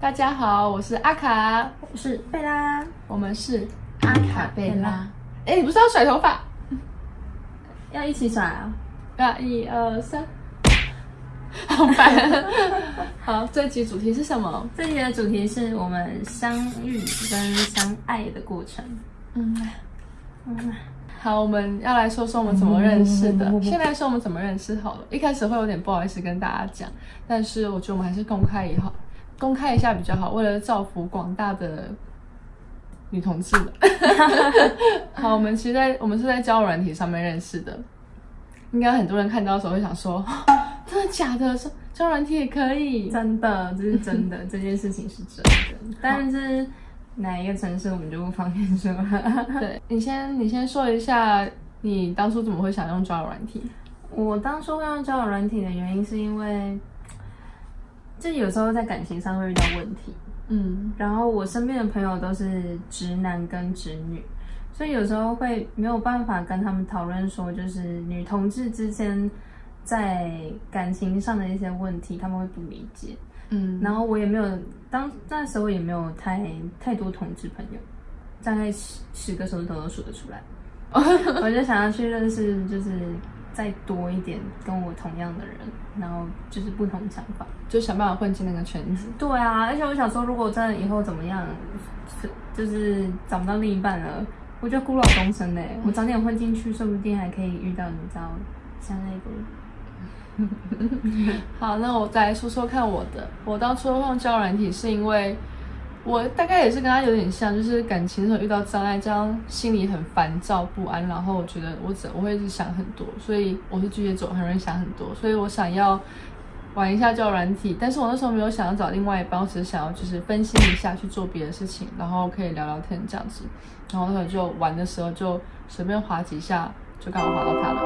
大家好，我是阿卡，我是贝拉，我们是阿卡贝拉。哎，你不是要甩头发？要一起甩啊！啊，一二三，好烦。好，这集主题是什么？这集的主题是我们相遇跟相爱的过程。嗯嗯。好，我们要来说说我们怎么认识的。先来说我们怎么认识好了。一开始会有点不好意思跟大家讲，但是我觉得我们还是公开以后公开一下比较好，为了造福广大的女同志们。好，我们其实在我们是在交友软体上面认识的。应该很多人看到的时候会想说，真的假的？说交友软体也可以？真的，这是真的，这件事情是真的。但是。哪一个城市我们就不方便说。对你先，你先说一下，你当初怎么会想用交友软体？我当初会用交友软体的原因是因为，就有时候在感情上会遇到问题，嗯，然后我身边的朋友都是直男跟直女，所以有时候会没有办法跟他们讨论说，就是女同志之间在感情上的一些问题，他们会不理解。嗯，然后我也没有当那时候也没有太太多同志朋友，大概十十个手指头都数得出来。我就想要去认识，就是再多一点跟我同样的人，然后就是不同想法，就想办法混进那个圈子。对啊，而且我想说，如果真的以后怎么样，就是找不到另一半了，我就孤老终生嘞。我早点混进去，说不定还可以遇到你知道像那个。好，那我再说说看我的。我当初用交友软体是因为我大概也是跟他有点像，就是感情的时候遇到障碍，这样心里很烦躁不安，然后我觉得我怎我会一直想很多，所以我是巨蟹座，很容易想很多，所以我想要玩一下交友软体。但是我那时候没有想要找另外一半，我只是想要就是分心一下去做别的事情，然后可以聊聊天这样子。然后那时候就玩的时候就随便滑几下。就刚好滑到他了。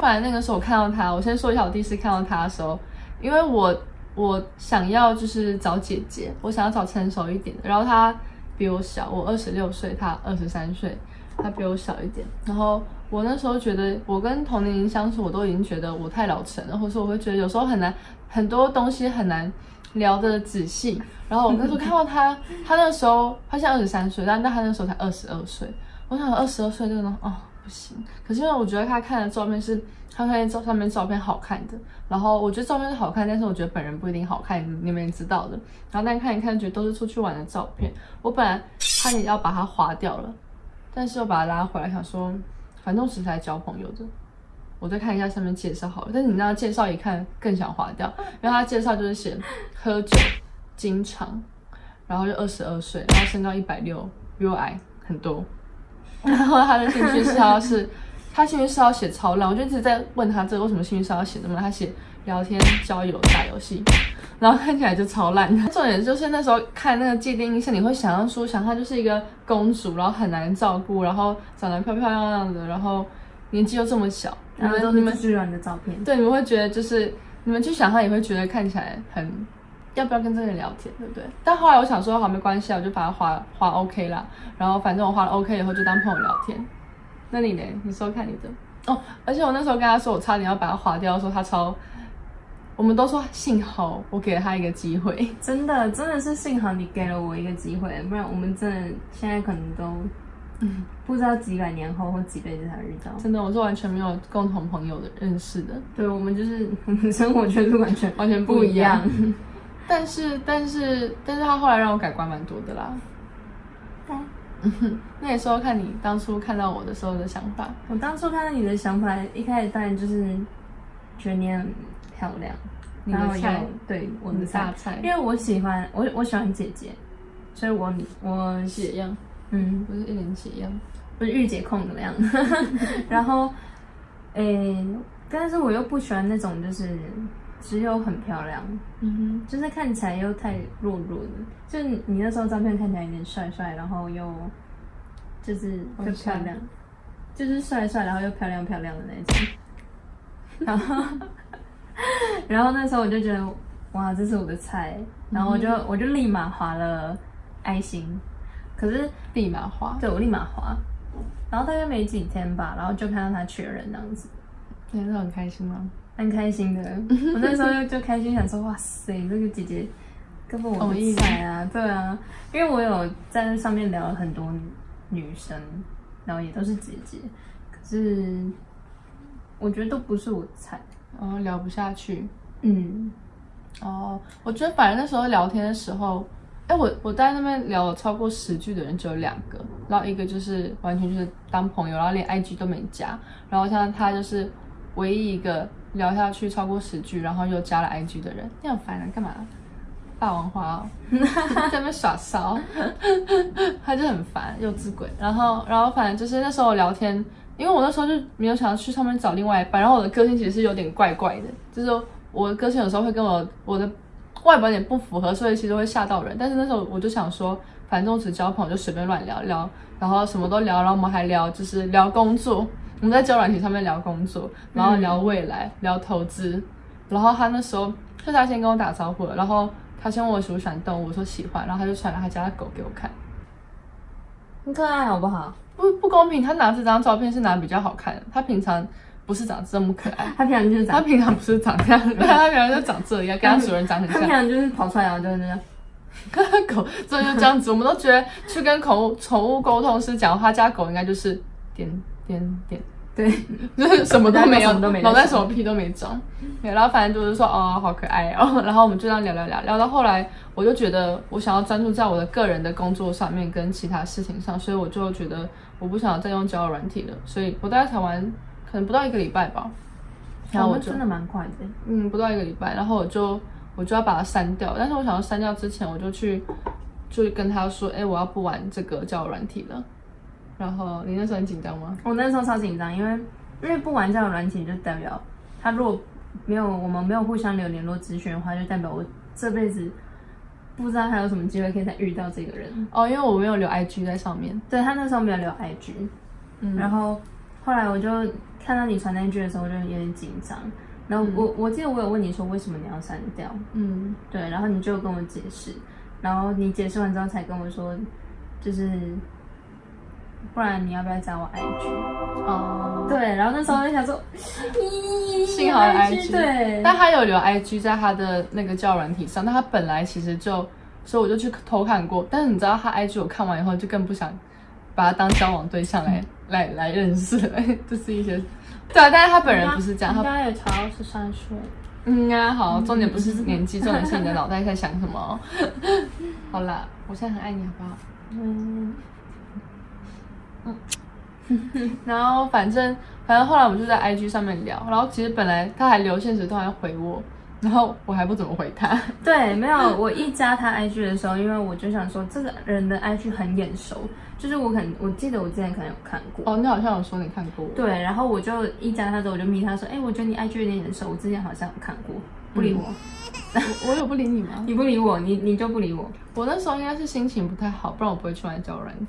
后来那个时候我看到他，我先说一下我第一次看到他的时候，因为我我想要就是找姐姐，我想要找成熟一点的。然后她比我小，我二十六岁，她二十三岁，她比我小一点。然后我那时候觉得，我跟同龄人相处，我都已经觉得我太老成了，或者说我会觉得有时候很难，很多东西很难聊得仔细。然后我那时候看到她，她那时候她现在二十三岁，但但她那时候才二十二岁。我想二十二岁这个呢，哦。不行，可是因为我觉得他看的照片是他看照上面照片好看的，然后我觉得照片是好看，但是我觉得本人不一定好看，你们也知道的。然后但看一看，觉得都是出去玩的照片。我本来差点要把它划掉了，但是又把它拉回来，想说反正只是来交朋友的，我再看一下上面介绍好了。但是你那介绍一看更想划掉，因为他介绍就是写喝酒经常，然后就二十二岁，然后身高一百六，比我矮很多。然后他的兴趣是要是，他兴趣是要写超烂，我就一直在问他这个为什么兴趣是要写这么烂？他写聊天、交友、打游戏，然后看起来就超烂。重点就是那时候看那个界定印象，你会想象出想她就是一个公主，然后很难照顾，然后长得漂漂亮亮的，然后年纪又这么小。你们都是自然的照片。对，你们会觉得就是你们去想他也会觉得看起来很。要不要跟这个人聊天，对不对？但后来我想说，好，没关系啊，我就把它划划 OK 啦。然后反正我划了 OK 以后，就当朋友聊天。那你呢？你说看你的哦。而且我那时候跟他说，我差点要把它划掉，说他超。我们都说幸好我给了他一个机会，真的，真的是幸好你给了我一个机会，不然我们真的现在可能都嗯不知道几百年后或几辈子才遇到。真的，我是完全没有共同朋友的认识的。对，我们就是我们生活圈是完全完全不一样。但是但是但是他后来让我改观蛮多的啦。对，那也说看你当初看到我的时候的想法。我当初看到你的想法，一开始当然就是觉得你很漂亮，然后有对我的大菜，因为我喜欢我我喜欢姐姐，所以我我姐样，嗯，不是一脸姐样，不是御姐控的样子。然后，诶，但是我又不喜欢那种就是。只有很漂亮，嗯哼，就是看起来又太弱弱的，就你那时候照片看起来有点帅帅，然后又就是又漂亮，就是帅帅，然后又漂亮漂亮的那种。然后，然后那时候我就觉得，哇，这是我的菜，然后我就我就立马划了爱心，可是立马划，对我立马划，然后大概没几天吧，然后就看到他确认这样子，那时候很开心吗？蛮开心的，我那时候就就开心，想说哇塞，那个姐姐根本我不菜啊，对啊，因为我有在那上面聊了很多女生，然后也都是姐姐，可是我觉得都不是我的菜，然后聊不下去。嗯，哦，我觉得反正那时候聊天的时候，哎，我我在那边聊了超过十句的人只有两个，然后一个就是完全就是当朋友，然后连 IG 都没加，然后像他就是唯一一个聊下去超过十句，然后又加了 IG 的人，你很烦啊，干嘛？霸王花哦，在那边耍骚，他就很烦，幼稚鬼。然后，然后反正就是那时候聊天，因为我那时候就没有想要去上面找另外一半，然后我的个性其实是有点怪怪的，就是我的个性有时候会跟我我的外表有点不符合，所以其实会吓到人。但是那时候我就想说，反正我只交朋友就随便乱聊聊，然后什么都聊，然后我们还聊就是聊工作，我们在交软体上面聊工作，然后聊未来，聊投资。然后他那时候是他先跟我打招呼了，然后。他先问我喜不喜欢动物，我说喜欢，然后他就传了他家的狗给我看，很可爱，好不好？不不公平，他拿这张照片是拿比较好看的，他平常不是长这么可爱，他平常就是他平常不是长这样，他平常就长这样，跟他主人长很像，他平常就是跑出来然后就是这样，狗这就这样子，我们都觉得去跟宠物宠物沟通师讲，他家狗应该就是点点点。对，就是什么都没有，脑袋什么屁都没长。对，然后反正就是说，哦，好可爱哦。然后我们就这样聊聊聊，聊到后来，我就觉得我想要专注在我的个人的工作上面跟其他事情上，所以我就觉得我不想再用交友软体了。所以我大概才玩可能不到一个礼拜吧。然后我真的蛮快的，嗯，不到一个礼拜，然后我就我就要把它删掉。但是我想要删掉之前，我就去就跟他说，哎，我要不玩这个交友软体了。然后你那时候很紧张吗？我那时候超紧张，因为因为不玩这种软体，就代表他如果没有我们没有互相留联络资讯的话，就代表我这辈子不知道还有什么机会可以再遇到这个人哦。因为我没有留 IG 在上面，对他那时候没有留 IG，嗯，然后后来我就看到你传那句的时候，我就有点紧张。然后我我记得我有问你说为什么你要删掉，嗯，对，然后你就跟我解释，然后你解释完之后才跟我说，就是。不然你要不要加我 IG？哦，对，然后那时候就想说，幸好有 IG，对，但他有留 IG 在他的那个教软体上，但他本来其实就，所以我就去偷看过，但是你知道他 IG 我看完以后就更不想把他当交往对象来来来认识，就是一些，对啊，但是他本人不是这样，他应该也超十三岁，嗯啊，好，重点不是年纪，重点是你的脑袋在想什么。好啦，我现在很爱你，好不好？嗯。然后反正反正后来我们就在 IG 上面聊，然后其实本来他还留现实都还回我，然后我还不怎么回他。对，没有，我一加他 IG 的时候，因为我就想说这个人的 IG 很眼熟，就是我很我记得我之前可能有看过。哦，你好像有说你看过。对，然后我就一加他之后，我就密他说，哎，我觉得你 IG 有点眼熟，我之前好像有看过，不理我。我有不理你吗？你不理我，你你就不理我。我那时候应该是心情不太好，不然我不会去玩交友软件。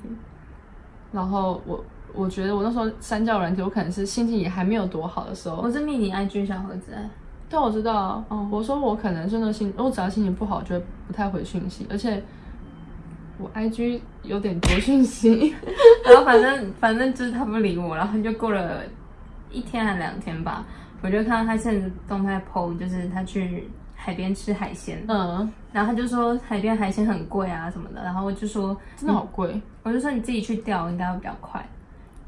然后我我觉得我那时候三教软体，我可能是心情也还没有多好的时候。我是迷你 IG 小盒子，对我知道，哦，我说我可能真的心，我只要心情不好，就会不太回讯息，而且我 IG 有点多讯息，然后反正反正就是他不理我，然后就过了一天还两天吧，我就看到他现在动态 PO，就是他去。海边吃海鲜，嗯，然后他就说海边海鲜很贵啊什么的，然后我就说真的好贵，我就说你自己去钓应该会比较快，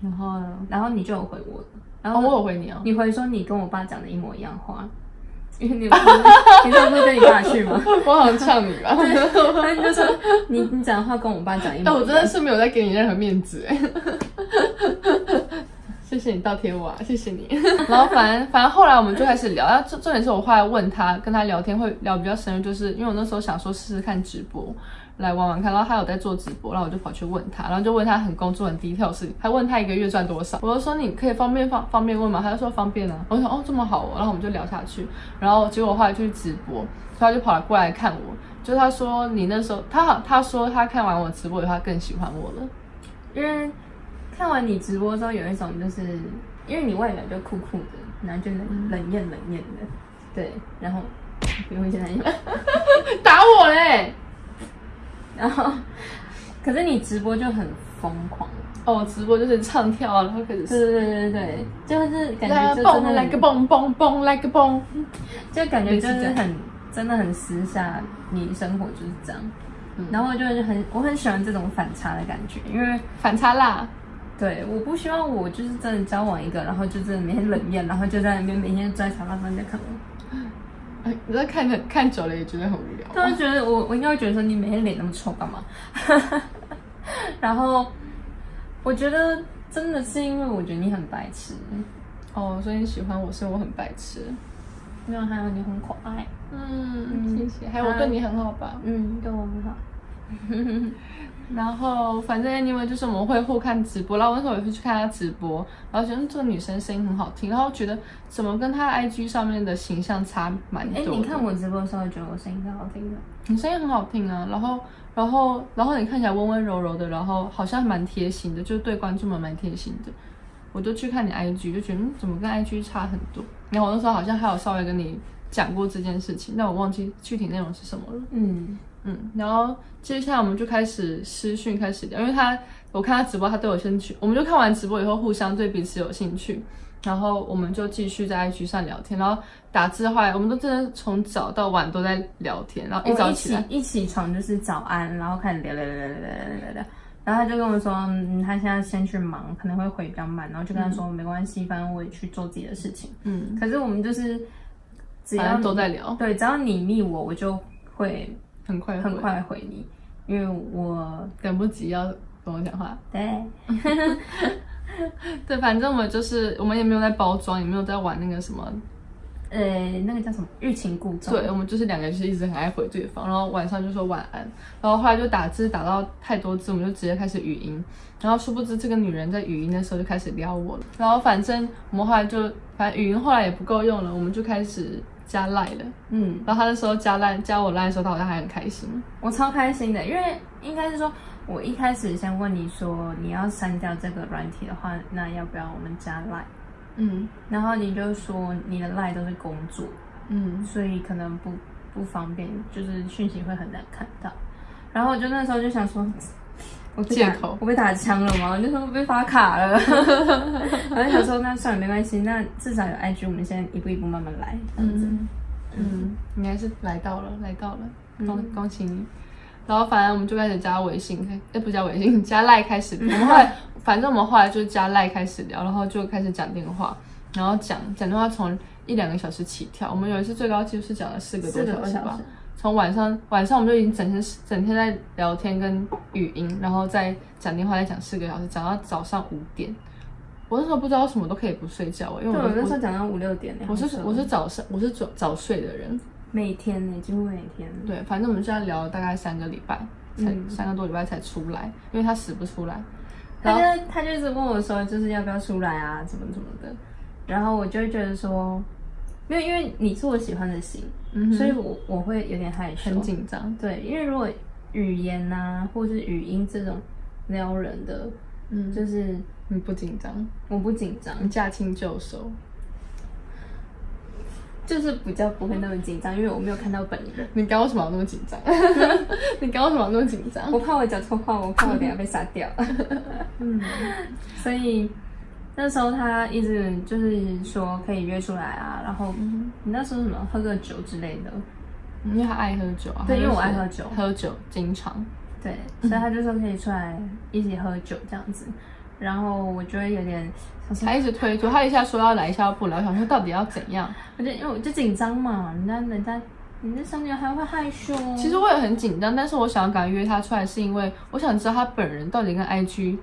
然后。然后你就有回我，然后我有回你哦，你回说你跟我爸讲的一模一样话，因为你你上次跟你爸去吗？我好像呛你吧，对，你就说你你讲的话跟我爸讲一模，但我真的是没有在给你任何面子哎。谢谢你倒贴我，啊，谢谢你。然后反正反正后来我们就开始聊，然后重重点是我后来问他，跟他聊天会聊比较深入，就是因为我那时候想说试试看直播来玩玩看，然后他有在做直播，然后我就跑去问他，然后就问他很工作很低调的事情，还问他一个月赚多少，我就说你可以方便方方便问吗？他就说方便啊。我说哦这么好哦，然后我们就聊下去，然后结果后来就去直播，他就跑来过来看我，就他说你那时候他好他说他看完我直播以后他更喜欢我了，因为。看完你直播之后，有一种就是因为你外表就酷酷的，然后就冷冷艳冷艳的，对，然后不用现在 打我嘞，然后可是你直播就很疯狂。哦，直播就是唱跳，然后开始对对对对对，就是感觉就蹦来个蹦蹦蹦来个蹦，就感觉就是很真的很私下，你生活就是这样。然后就是很我很喜欢这种反差的感觉，因为反差辣。对，我不希望我就是真的交往一个，然后就真的每天冷艳，然后就在那边每天坐在沙发上在看我。你在看着看久了也觉得很无聊。他会觉得我我应该会觉得说你每天脸那么臭干嘛？然后我觉得真的是因为我觉得你很白痴哦，所以你喜欢我是我很白痴。没有，还有你很可爱。嗯，谢谢。还有我对你很好吧？嗯，对我很好。然后反正 anyway 就是我们会互看直播，然后那时候也会去看她直播，然后觉得这个女生声音很好听，然后觉得怎么跟她 IG 上面的形象差蛮多。哎，你看我直播的时候觉得我声音是好听的？你声音很好听啊，然后然后然后你看起来温温柔柔的，然后好像蛮贴心的，就是对观众们蛮贴心的。我就去看你 IG，就觉得嗯，怎么跟 IG 差很多？然后我那时候好像还有稍微跟你讲过这件事情，但我忘记具体内容是什么了。嗯。嗯，然后接下来我们就开始私讯开始聊，因为他我看他直播，他对我兴趣，我们就看完直播以后互相对彼此有兴趣，然后我们就继续在 i g 上聊天，然后打字的话，我们都真的从早到晚都在聊天，然后一早起一起床就是早安，然后开始聊聊聊聊聊聊聊，然后他就跟我说，嗯他现在先去忙，可能会回比较慢，然后就跟他说没关系，反正我也去做自己的事情，嗯，可是我们就是只要都在聊，对，只要你密我，我就会。很快很快回你，因为我等不及要跟我讲话。对，对，反正我们就是我们也没有在包装，也没有在玩那个什么，呃，那个叫什么欲擒故纵。对，我们就是两个人就是一直很爱回对方，然后晚上就说晚安，然后后来就打字打到太多字，我们就直接开始语音，然后殊不知这个女人在语音的时候就开始撩我了，然后反正我们后来就反正语音后来也不够用了，我们就开始。加赖了，嗯，然后他那时候加赖加我赖的时候，他好像还很开心，我超开心的，因为应该是说，我一开始先问你说你要删掉这个软体的话，那要不要我们加赖？嗯，然后你就说你的赖都是工作，嗯，所以可能不不方便，就是讯息会很难看到，然后我就那时候就想说。借口，我被打枪了吗？就说被发卡了。然后想说那算了，没关系，那至少有 IG，我们现在一步一步慢慢来。嗯嗯，应该是来到了，来到了，恭恭喜你。然后反正我们就开始加微信，哎，不加微信，加赖开始。我 们后来，反正我们后来就加赖开始聊，然后就开始讲电话，然后讲讲电话从一两个小时起跳。我们有一次最高纪录是讲了四个多小时吧。从晚上晚上我们就已经整天整天在聊天跟语音，然后再讲电话，再讲四个小时，讲到早上五点。我那时候不知道什么都可以不睡觉，因为我那时候讲到五六点。我是我是早上我是早早睡的人，每天呢几乎每天。对，反正我们现在聊了大概三个礼拜，才三个多礼拜才出来，因为他死不出来。他就他就一直问我说，就是要不要出来啊，怎么怎么的。然后我就会觉得说。没有，因为你是我喜欢的型，所以我我会有点害羞，很紧张。对，因为如果语言呐，或是语音这种撩人的，嗯，就是你不紧张，我不紧张，驾轻就熟，就是比较不会那么紧张，因为我没有看到本人。你刚为什么那么紧张？你刚为什么那么紧张？我怕我讲错话，我怕我等下被杀掉。嗯，所以。那时候他一直就是说可以约出来啊，然后你那时候什么喝个酒之类的，因为他爱喝酒啊。对，因为我爱喝酒，喝酒经常。对，所以他就说可以出来一起喝酒这样子，然后我就会有点，他一直推脱，他一下说要来，一下不来，我想说到底要怎样？我就因为我就紧张嘛，人家人家你那小女孩会害羞。其实我也很紧张，但是我想要赶约他出来，是因为我想知道他本人到底跟 IG。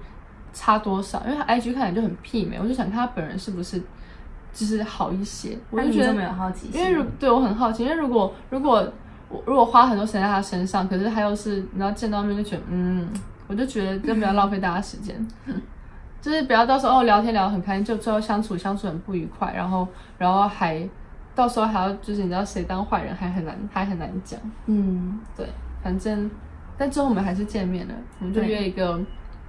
差多少？因为他 IG 看起来就很媲美，我就想看他本人是不是就是好一些。我就觉得没有好奇心，因为如对我很好奇，因为如果如果我如果花很多时间在他身上，可是他又是然后见到面就觉得嗯，我就觉得就不要浪费大家时间，就是不要到时候哦聊天聊得很开心，就最后相处相处很不愉快，然后然后还到时候还要就是你知道谁当坏人还很难还很难讲。嗯，对，反正但最后我们还是见面了，我们就约一个。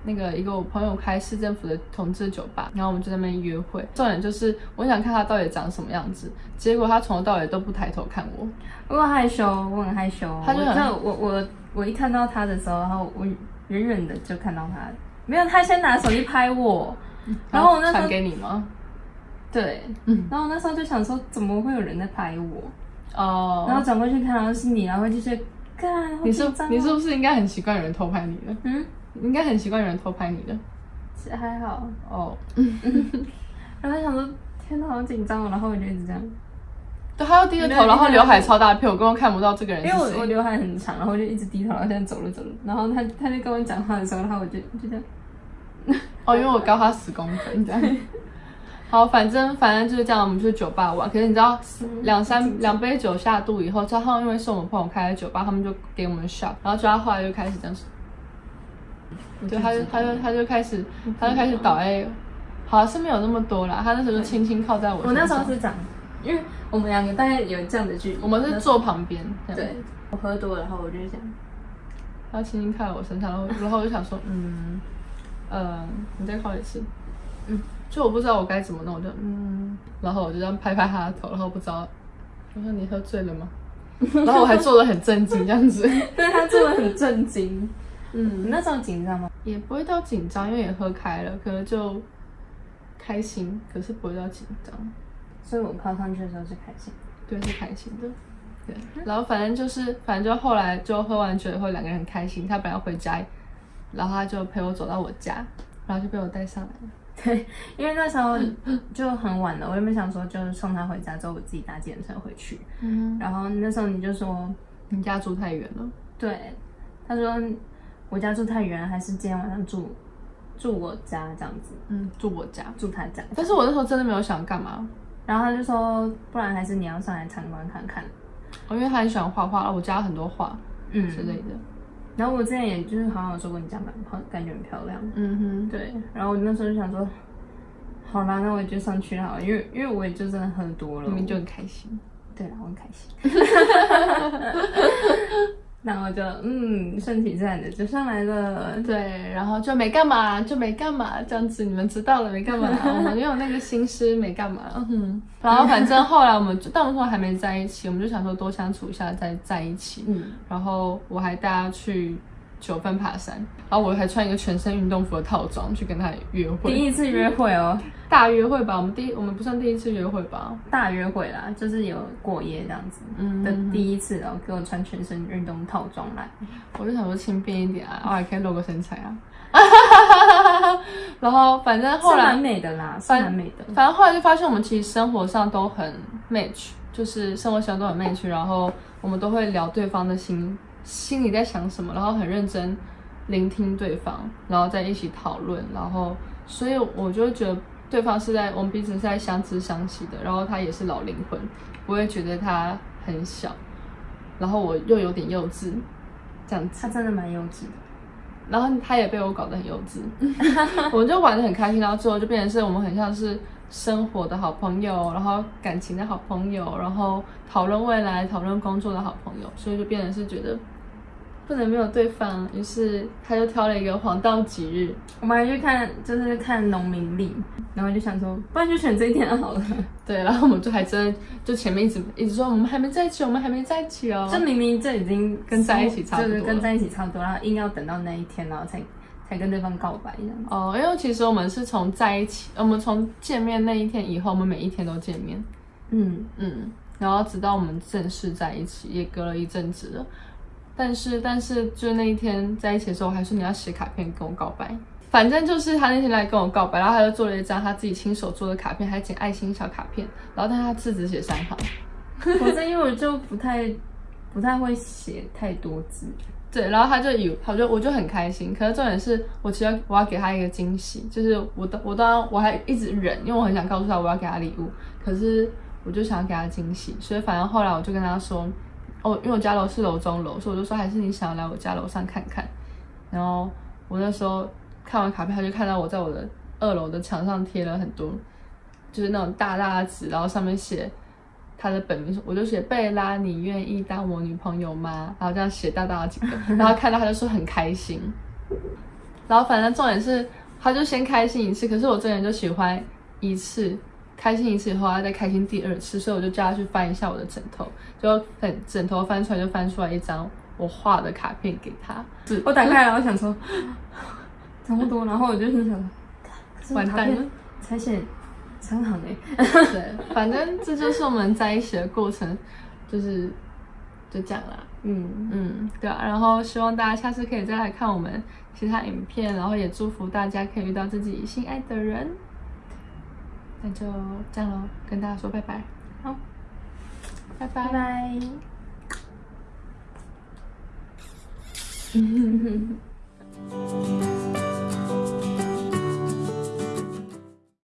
那个一个我朋友开市政府的同志酒吧，然后我们就在那边约会。重点就是我想看他到底长什么样子，结果他从头到尾都不抬头看我。我害羞，我很害羞。他就很我我我一看到他的时候，然后我远远的就看到他，没有他先拿手机拍我，然后我那时候传给你吗？对，嗯，然后我那时候就想说，怎么会有人在拍我？哦，然后转过去看到是你，然后就是，看，你是你是不是应该很习惯有人偷拍你的？嗯，应该很习惯有人偷拍你的。是还好哦。然后想说，天哪，好紧张哦，然后我就一直这样。对，他要低着头，然后刘海超大片，我根本看不到这个人。因为我我刘海很长，然后我就一直低头，然后现在走了走了，然后他他就跟我讲话的时候，然后我就就这样。哦，因为我高他十公分这样。好，反正反正就是这样，我们去酒吧玩。可是你知道，两三两杯酒下肚以后，加上因为是我们朋友开的酒吧，他们就给我们 shot，然后就他后来就开始这样子，就他就他就他就开始他就开始倒哎好像是没有那么多啦，他那时候就轻轻靠在我。我那时候是这样，因为我们两个大概有这样的距离，我们是坐旁边。对，我喝多了，然后我就想，他轻轻靠在我身上，然后然后我就想说，嗯。呃，你再靠一次。嗯，就我不知道我该怎么弄，我就嗯，然后我就这样拍拍他的头，然后不知道，我说你喝醉了吗？然后我还做的很震惊这样子，对他做的很震惊。嗯，你那时候紧张吗？也不会到紧张，因为也喝开了，可能就开心，可是不会到紧张。所以我靠上去的时候是开心，对，是开心的。对，然后反正就是，反正就后来就喝完酒以后，两个人很开心。他本来要回家。然后他就陪我走到我家，然后就被我带上来了。对，因为那时候就很晚了，我原本想说就是送他回家之后，我自己搭计程车回去。嗯。然后那时候你就说你家住太远了。对，他说我家住太远，还是今天晚上住住我家这样子。嗯，住我家，住他家。但是我那时候真的没有想干嘛。然后他就说，不然还是你要上来参观看看。哦，因为他很喜欢画画，我家很多画，嗯之类的。然后我之前也就是好像说过你家蛮好，感觉很漂亮。嗯哼，对。然后我那时候就想说，好啦，那我就上去好了，因为因为我也就真的喝多了，明明就很开心。对啦，我很开心。然后就嗯，顺其自然的就上来了，对，然后就没干嘛，就没干嘛，这样子你们知道了没干嘛？我们没有那个心思，没干嘛。嗯，然后反正后来我们就，但我们还没在一起，我们就想说多相处一下再在一起。嗯，然后我还带他去。九份爬山，然后我还穿一个全身运动服的套装去跟他约会。第一次约会哦，大约会吧。我们第我们不算第一次约会吧，大约会啦，就是有过夜这样子的第一次，然后给我穿全身运动套装来，我就想说轻便一点啊，我还可以露个身材啊。然后反正后来蛮美的啦，是蛮美的。反正后来就发现我们其实生活上都很 match，就是生活上都很 match，然后我们都会聊对方的心。心里在想什么，然后很认真聆听对方，然后在一起讨论，然后所以我就觉得对方是在我们彼此是在相知相惜的，然后他也是老灵魂，不会觉得他很小，然后我又有点幼稚，这样子。他真的蛮幼稚的，然后他也被我搞得很幼稚，我们就玩的很开心，然后最后就变成是我们很像是生活的好朋友，然后感情的好朋友，然后讨论未来、讨论工作的好朋友，所以就变成是觉得。不能没有对方，于是他就挑了一个黄道吉日，我们还去看，就是看农民历，然后就想说，不然就选这一天好了。对，然后我们就还真就前面一直一直说我们还没在一起，我们还没在一起哦。这明明这已经跟在一起差不多，跟在一起差不多，然后硬要等到那一天，然后才才跟对方告白这样。哦，因为其实我们是从在一起，我们从见面那一天以后，我们每一天都见面。嗯嗯，然后直到我们正式在一起，也隔了一阵子了。但是，但是，就那一天在一起的时候，我还说你要写卡片跟我告白。反正就是他那天来跟我告白，然后他就做了一张他自己亲手做的卡片，还剪爱心小卡片。然后，但他字只写三行。我正因为我就不太不太会写太多字。对，然后他就以，他就我就很开心。可是重点是我其实我要给他一个惊喜，就是我都我当我还一直忍，因为我很想告诉他我要给他礼物。可是我就想要给他惊喜，所以反正后来我就跟他说。哦，因为我家楼是楼中楼，所以我就说还是你想要来我家楼上看看。然后我那时候看完卡片，他就看到我在我的二楼的墙上贴了很多，就是那种大大的纸，然后上面写他的本名，我就写贝拉，你愿意当我女朋友吗？然后这样写大大的几个，然后看到他就说很开心。然后反正重点是，他就先开心一次，可是我这人就喜欢一次。开心一次以后他再开心第二次所以我就叫他去翻一下我的枕头就很枕头翻出来就翻出来一张我画的卡片给他。是。我打开了我想说 差不多然后我就心想完蛋了。才写参好呢对反正这就是我们在一起的过程就是就这样啦。嗯。嗯对啊然后希望大家下次可以再来看我们其他影片然后也祝福大家可以遇到自己心爱的人。那就这样喽，跟大家说拜拜，好，拜拜。